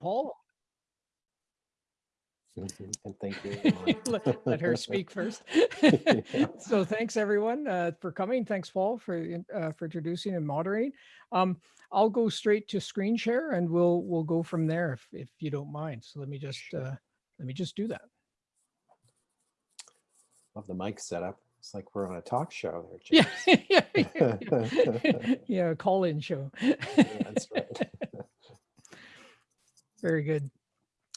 Paul, And thank you. let let her speak first. So thanks, everyone, uh, for coming. Thanks, Paul, for, uh, for introducing and moderating. Um, I'll go straight to screen share and we'll, we'll go from there if, if you don't mind. So let me just, uh, let me just do that. Love the mic setup. It's like we're on a talk show there. Yeah. James. yeah, yeah, yeah. Yeah, call-in show. That's right. Very good.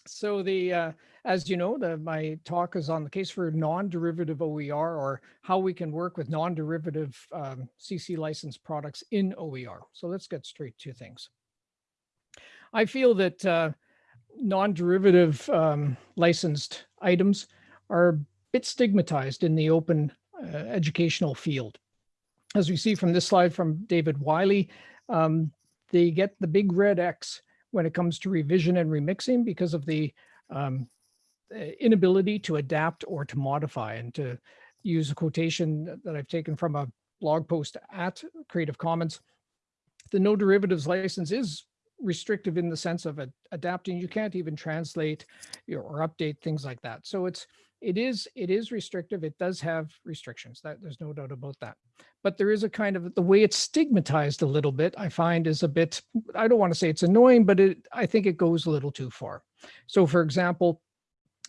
So the, uh, as you know, the, my talk is on the case for non-derivative OER or how we can work with non-derivative um, CC licensed products in OER. So let's get straight to things. I feel that uh, non-derivative um, licensed items are a bit stigmatized in the open uh, educational field. As we see from this slide from David Wiley, um, they get the big red X when it comes to revision and remixing because of the um, uh, inability to adapt or to modify and to use a quotation that I've taken from a blog post at Creative Commons. The no derivatives license is restrictive in the sense of ad- adapting. You can't even translate or update things like that. So it's it is it is restrictive. It does have restrictions. That there's no doubt about that. But there is a kind of the way it's stigmatized a little bit. I find is a bit. I don't want to say it's annoying, but it I think it goes a little too far. So, for example,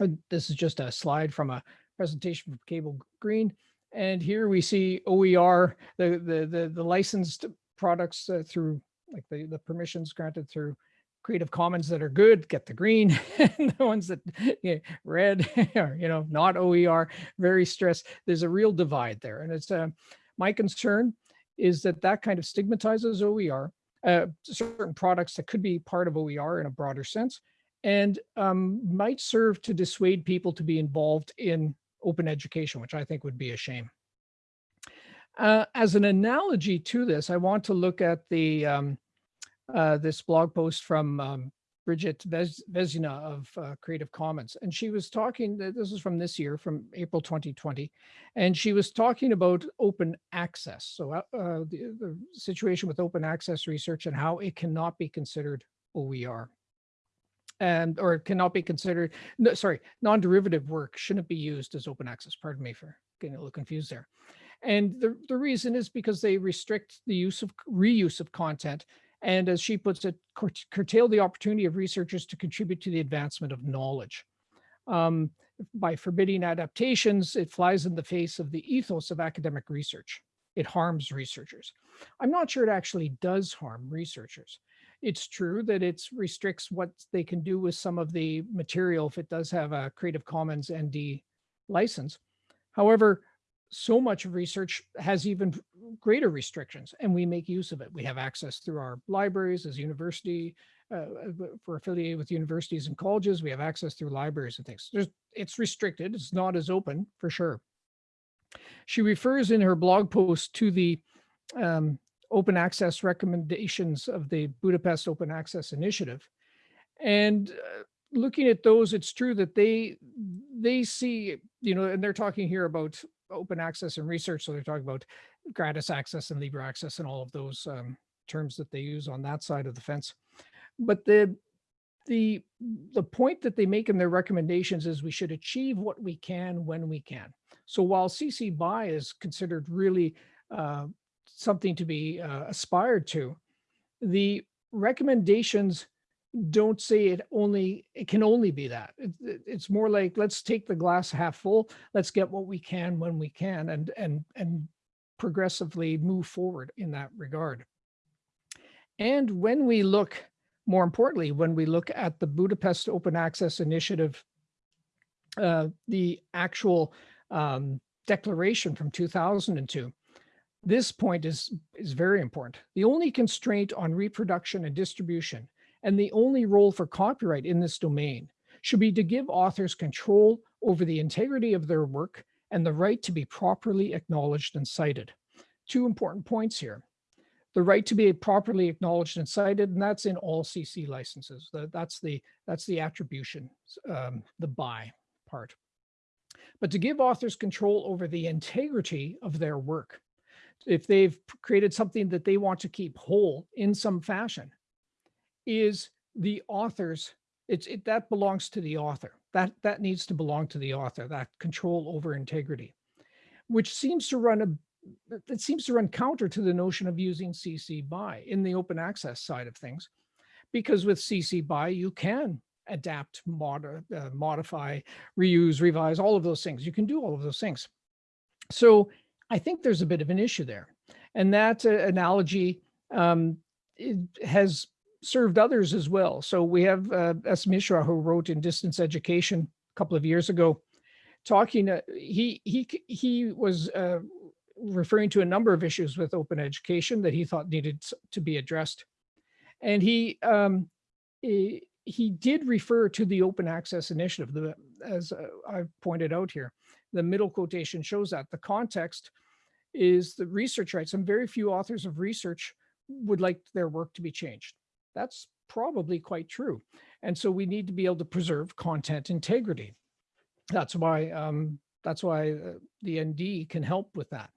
uh, this is just a slide from a presentation from Cable Green, and here we see OER, the the the, the licensed products uh, through like the the permissions granted through Creative Commons that are good get the green, and the ones that yeah, red are you know not OER, very stressed. There's a real divide there, and it's uh, my concern is that that kind of stigmatizes OER, uh, certain products that could be part of OER in a broader sense, and um, might serve to dissuade people to be involved in open education, which I think would be a shame. Uh, as an analogy to this, I want to look at the um, uh, this blog post from um, Bridget Vez- Vezina of uh, Creative Commons. And she was talking, this is from this year, from April 2020, and she was talking about open access. So uh, uh, the, the situation with open access research and how it cannot be considered OER. And, or cannot be considered, no, sorry, non-derivative work shouldn't be used as open access. Pardon me for getting a little confused there. And the, the reason is because they restrict the use of reuse of content and as she puts it, cur- curtail the opportunity of researchers to contribute to the advancement of knowledge. Um, by forbidding adaptations, it flies in the face of the ethos of academic research. It harms researchers. I'm not sure it actually does harm researchers. It's true that it restricts what they can do with some of the material if it does have a Creative Commons ND license. However, so much of research has even greater restrictions and we make use of it. We have access through our libraries as university, uh, for affiliated with universities and colleges, we have access through libraries and things. There's, it's restricted, it's not as open for sure. She refers in her blog post to the um, open access recommendations of the Budapest Open Access Initiative. And uh, looking at those, it's true that they they see, you know, and they're talking here about open access and research. So they're talking about gratis access and Libre access and all of those um, terms that they use on that side of the fence. But the the the point that they make in their recommendations is we should achieve what we can when we can. So while CC BY is considered really uh, something to be uh, aspired to, the recommendations don't say it only it can only be that. It, it- it's more like let's take the glass half full. Let's get what we can when we can and and and progressively move forward in that regard. And when we look more importantly when we look at the budapest open access initiative uh, the actual um, declaration from 2002 this point is is very important. The only constraint on reproduction and distribution and the only role for copyright in this domain should be to give authors control over the integrity of their work and the right to be properly acknowledged and cited. Two important points here. The right to be properly acknowledged and cited, and that's in all CC licenses. That's the, that's the attribution, um, the by part. But to give authors control over the integrity of their work. If they've created something that they want to keep whole in some fashion, is the author's It's it that belongs to the author. That that needs to belong to the author, that control over integrity, which seems to run a that seems to run counter to the notion of using CC BY in the open access side of things. Because with CC BY, you can adapt, mod, uh, modify, reuse, revise, all of those things. You can do all of those things. So I think there's a bit of an issue there. And that uh, analogy um, has served others as well. So we have uh, S. Mishra who wrote in Distance Education a couple of years ago, talking, uh, he, he, he was uh, referring to a number of issues with open education that he thought needed to be addressed. And he, um, he, he did refer to the open access initiative, the, as uh, I've pointed out here. The middle quotation shows that the context is the research rights and very few authors of research would like their work to be changed. That's probably quite true. And so we need to be able to preserve content integrity. That's why um, that's why uh, the ND can help with that.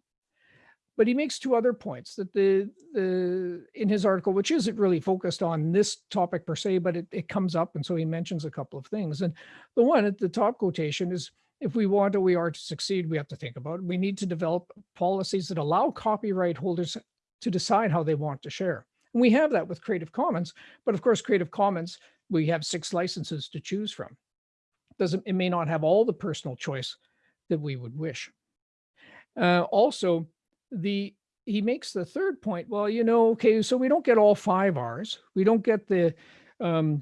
But he makes two other points that the, the in his article, which isn't really focused on this topic per se, but it, it comes up. And so he mentions a couple of things. And the one at the top quotation is, if we want OER to succeed, we have to think about, it. we need to develop policies that allow copyright holders to decide how they want to share. And we have that with Creative Commons, but of course, Creative Commons, we have six licenses to choose from. Doesn't, it may not have all the personal choice that we would wish. Uh, also, the he makes the third point, well, you know, okay, so we don't get all five R's. We don't get the um,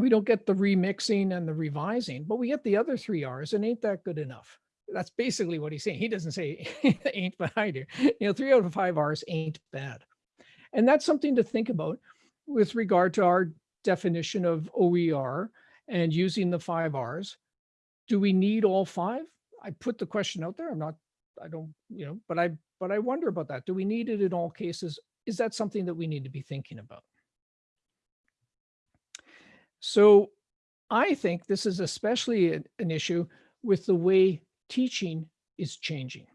we don't get the remixing and the revising, but we get the other three R's and ain't that good enough? That's basically what he's saying. He doesn't say ain't, but I do. You know, three out of five R's ain't bad. And that's something to think about with regard to our definition of OER and using the five R's. Do we need all five? I put the question out there. I'm not, I don't, you know, but I, but I wonder about that. Do we need it in all cases? Is that something that we need to be thinking about? So I think this is especially an issue with the way teaching is changing.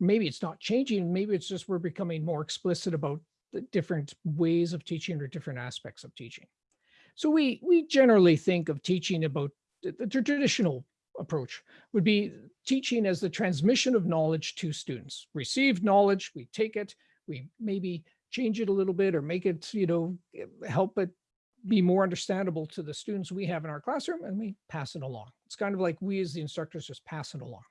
Maybe it's not changing, maybe it's just we're becoming more explicit about the different ways of teaching or different aspects of teaching. So we, we generally think of teaching about the, traditional approach would be teaching as the transmission of knowledge to students. Received knowledge, we take it, we maybe change it a little bit or make it, you know, help it be more understandable to the students we have in our classroom and we pass it along. It's kind of like we as the instructors just pass it along.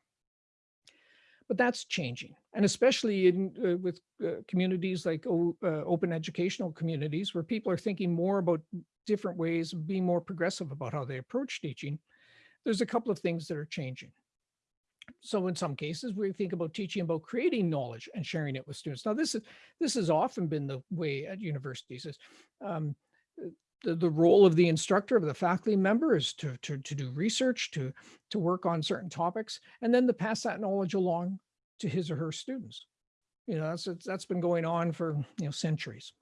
But that's changing. And especially in uh, with uh, communities like uh, open educational communities where people are thinking more about different ways of being more progressive about how they approach teaching, there's a couple of things that are changing. So in some cases, we think about teaching about creating knowledge and sharing it with students. Now, this is this has often been the way at universities is um, the, the role of the instructor, of the faculty member is to, to, to do research, to, to work on certain topics, and then to pass that knowledge along to his or her students. You know, that's, that's been going on for, you know, centuries.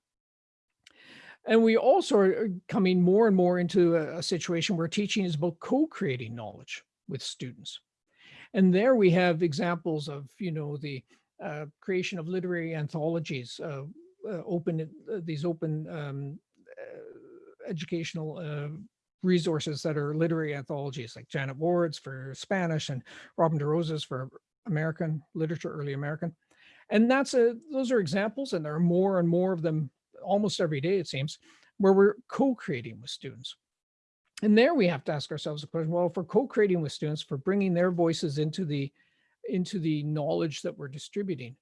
And we also are coming more and more into a, a situation where teaching is about co-creating knowledge with students. And there we have examples of, you know, the uh, creation of literary anthologies, uh, uh, open, uh, these open um, educational uh, resources that are literary anthologies like Janet Ward's for Spanish and Robin DeRosa's for American literature, early American. And that's a, those are examples and there are more and more of them almost every day, it seems, where we're co-creating with students. And there we have to ask ourselves the question, well, if we're co-creating with students, for bringing their voices into the, into the knowledge that we're distributing,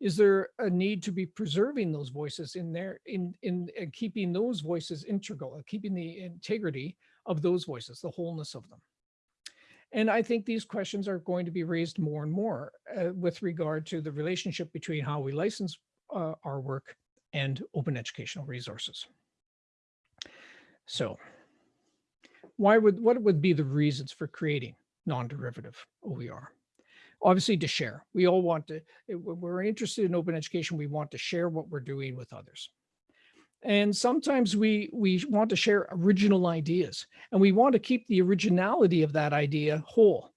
is there a need to be preserving those voices in there in in, in keeping those voices integral uh, keeping the integrity of those voices the wholeness of them and i think these questions are going to be raised more and more uh, with regard to the relationship between how we license uh, our work and open educational resources so why would what would be the reasons for creating non-derivative OER? Obviously to share. We all want to, we're interested in open education. We want to share what we're doing with others. And sometimes we, we want to share original ideas and we want to keep the originality of that idea whole.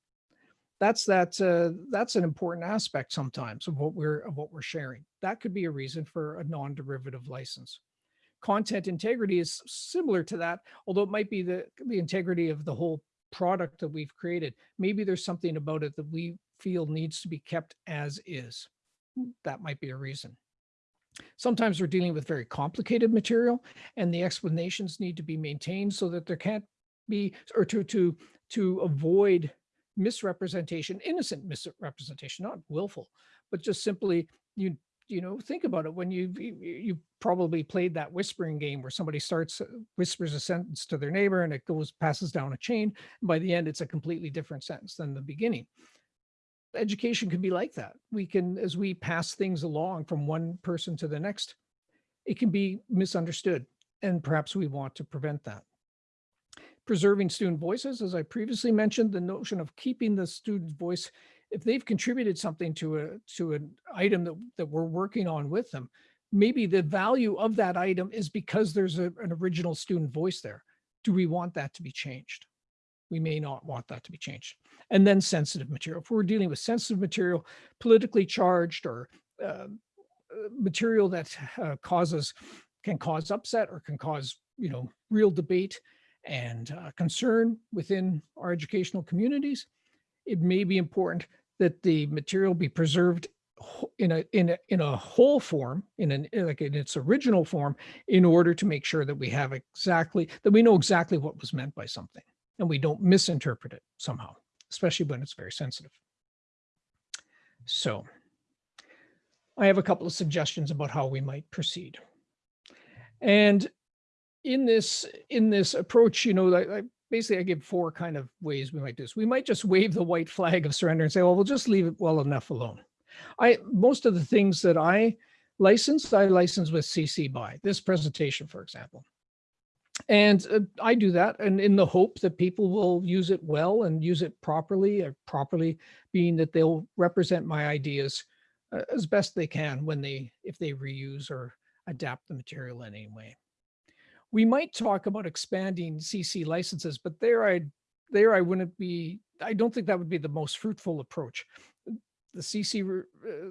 That's that, uh, that's an important aspect sometimes of what we're, of what we're sharing. That could be a reason for a non-derivative license content integrity is similar to that, although it might be the, the integrity of the whole product that we've created. Maybe there's something about it that we feel needs to be kept as is. That might be a reason. Sometimes we're dealing with very complicated material and the explanations need to be maintained so that there can't be, or to, to, to avoid misrepresentation, innocent misrepresentation, not willful, but just simply you, you know, think about it when you, you, you probably played that whispering game where somebody starts, uh, whispers a sentence to their neighbor and it goes, passes down a chain. And by the end, it's a completely different sentence than the beginning education can be like that. We can, as we pass things along from one person to the next, it can be misunderstood. And perhaps we want to prevent that. Preserving student voices, as I previously mentioned, the notion of keeping the student's voice, if they've contributed something to a to an item that, that we're working on with them, maybe the value of that item is because there's a, an original student voice there. Do we want that to be changed? We may not want that to be changed. And then sensitive material. If we're dealing with sensitive material, politically charged or uh, material that uh, causes, can cause upset or can cause, you know, real debate and uh, concern within our educational communities, it may be important that the material be preserved in a in a in a whole form in an like in its original form in order to make sure that we have exactly that we know exactly what was meant by something and we don't misinterpret it somehow, especially when it's very sensitive. So I have a couple of suggestions about how we might proceed. And in this in this approach, you know, I, I basically I give four kind of ways we might do this. We might just wave the white flag of surrender and say, well, we'll just leave it well enough alone. I most of the things that I license, I license with CC BY. This presentation, for example. And uh, I do that and in the hope that people will use it well and use it properly or properly being that they'll represent my ideas uh, as best they can when they, if they reuse or adapt the material in any way. We might talk about expanding CC licenses, but there I, there I wouldn't be, I don't think that would be the most fruitful approach the CC, uh,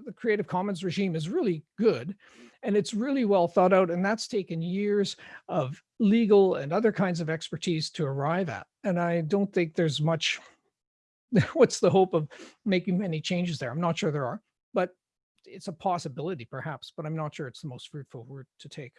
the Creative Commons regime is really good and it's really well thought out. And that's taken years of legal and other kinds of expertise to arrive at. And I don't think there's much, what's the hope of making many changes there? I'm not sure there are, but it's a possibility perhaps, but I'm not sure it's the most fruitful route to take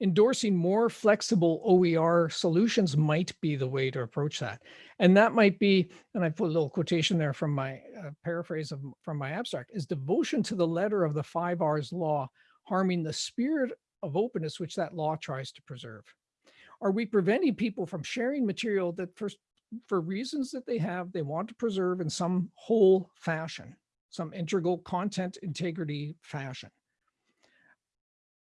endorsing more flexible OER solutions might be the way to approach that. And that might be, and I put a little quotation there from my uh, paraphrase of from my abstract, is devotion to the letter of the five R's law, harming the spirit of openness which that law tries to preserve. Are we preventing people from sharing material that for, for reasons that they have, they want to preserve in some whole fashion, some integral content integrity fashion?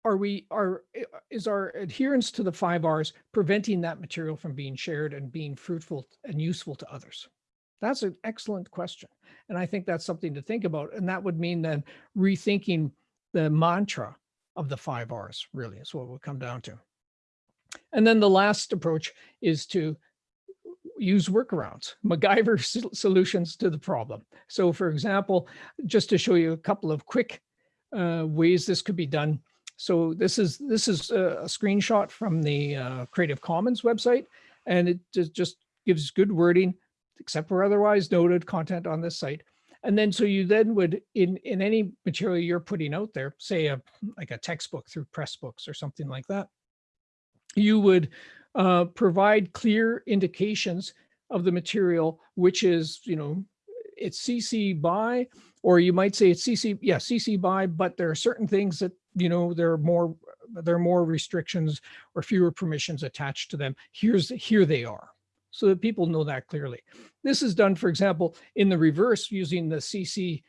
Are we are eh, is our adherence to the five R's preventing that material from being shared and being fruitful and useful to others? That's an excellent question. And I think that's something to think about. And that would mean then rethinking the mantra of the five R's really is what we'll come down to. And then the last approach is to use workarounds, MacGyver solutions to the problem. So for example, just to show you a couple of quick uh, ways this could be done, so this is this is a, screenshot from the uh, Creative Commons website, and it just, just gives good wording, except for otherwise noted content on this site. And then so you then would in in any material you're putting out there, say a like a textbook through Pressbooks or something like that, you would uh, provide clear indications of the material, which is you know it's CC by, or you might say it's CC, yeah, CC by, but there are certain things that you know, there are more there are more restrictions or fewer permissions attached to them. Here's here they are so that people know that clearly. This is done, for example, in the reverse using the CC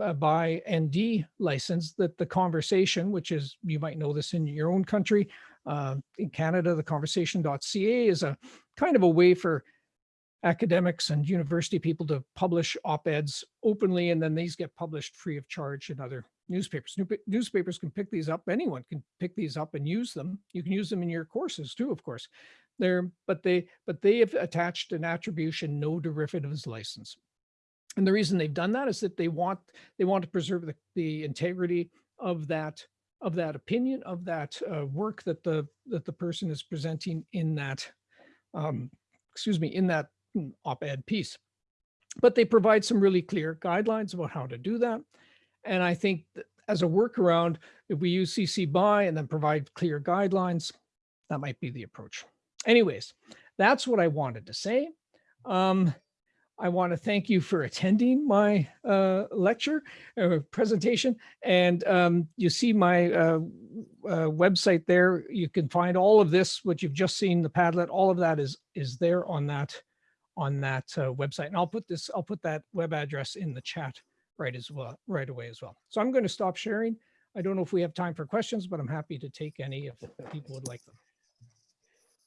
uh, by ND license that the conversation, which is, you might know this in your own country, uh, in Canada, the conversation.ca is a kind of a way for academics and university people to publish op-eds openly, and then these get published free of charge in other newspapers. New, newspapers can pick these up. Anyone can pick these up and use them. You can use them in your courses too, of course. They're, but they, but they have attached an attribution, no derivatives license. And the reason they've done that is that they want, they want to preserve the, the integrity of that of that opinion, of that uh, work that the, that the person is presenting in that, um, excuse me, in that op-ed piece. But they provide some really clear guidelines about how to do that. And I think as a workaround, if we use CC BY and then provide clear guidelines, that might be the approach. Anyways, that's what I wanted to say. Um, I want to thank you for attending my uh, lecture uh, presentation. And um, you see my uh, uh, website there. You can find all of this, what you've just seen, the Padlet, all of that is is there on that on that uh, website. And I'll put this, I'll put that web address in the chat right as well, right away as well. So I'm going to stop sharing. I don't know if we have time for questions, but I'm happy to take any if people would like them.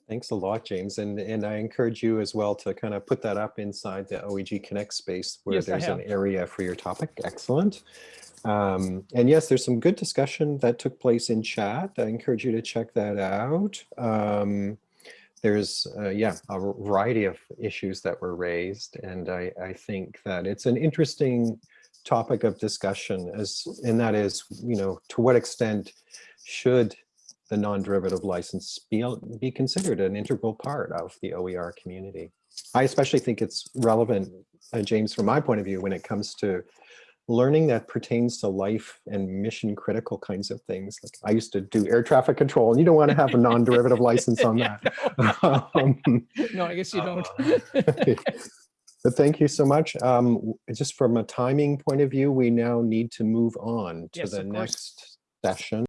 Thanks a lot, James. And, and I encourage you as well to kind of put that up inside the OEG Connect space where Yes, there's an area for your topic. Excellent. Um, and yes, there's some good discussion that took place in chat. I encourage you to check that out. Um, there's, uh, yeah, a variety of issues that were raised. And I, I think that it's an interesting topic of discussion as, and that is, you know, to what extent should the non-derivative license be, be considered an integral part of the OER community. I especially think it's relevant, uh, James, from my point of view, when it comes to learning that pertains to life and mission critical kinds of things. Like I used to do air traffic control and you don't want to have a non-derivative license on that. Um, No, I guess you don't. But thank you so much. Um, just from a timing point of view, we now need to move on to Yes, the next session.